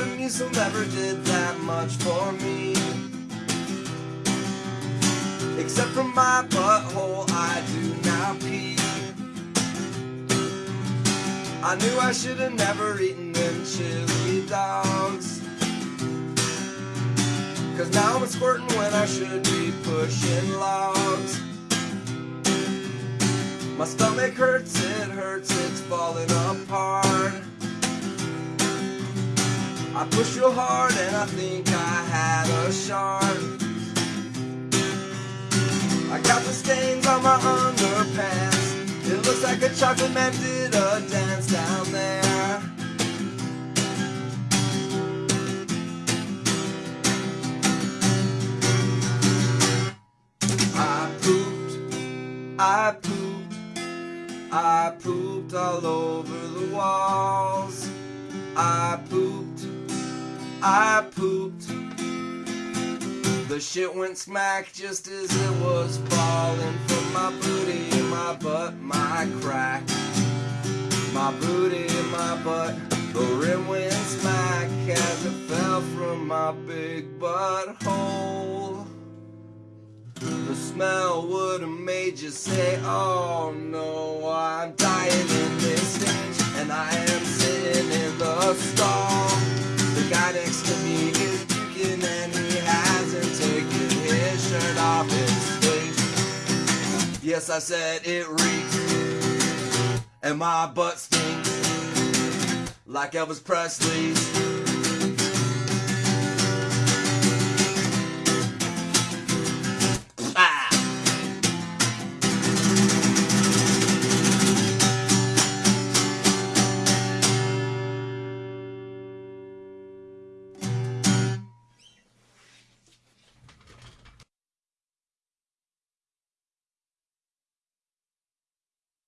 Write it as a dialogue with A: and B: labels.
A: Metamucil never did that much for me. Except for my butthole, I do now pee. I knew I should have never eaten them chili dogs. Cause now I'm squirting when I should be pushing logs. My stomach hurts, it hurts, it's falling apart. I pushed real hard and I think I had a shark. I got the stains on my underpants. It looks like a chocolate man did a dance down there. I pooped, I pooped, I pooped all over the walls. I pooped, I pooped. The shit went smack just as it was falling from my booty, my butt, my crack. My booty, my butt. The rim went smack as it fell from my big butthole. The smell would have made you say, Oh no, Yes, I said it reeks, and my butt stinks like Elvis Presley's.